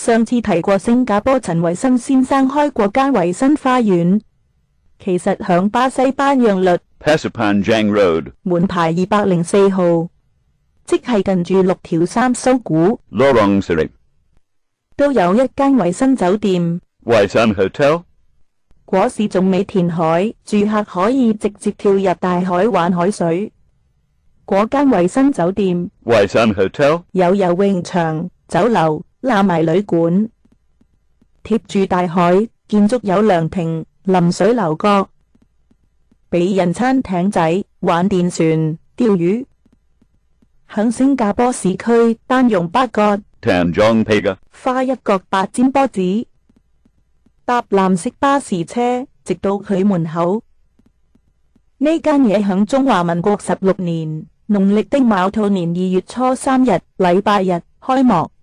上次提过新加坡陈维新先生开过间维新花园，其实响巴西班扬律 Pasipan Jang Road 门牌二百零四号，即系近住六条三苏古，都有一间维新酒店。Hotel。果市仲未填海，住客可以直接跳入大海玩海水。果间维新酒店，Hotel 有游泳场、酒楼。那埋旅馆贴住大海，建筑有凉亭、临水楼阁，俾人餐艇仔、玩电船、钓鱼。响新加坡市区，单用八角，花一角八尖波子，搭蓝色巴士车，直到佢门口。呢间嘢响中华民国十六年农历的卯兔年二月初三日，礼拜日开幕。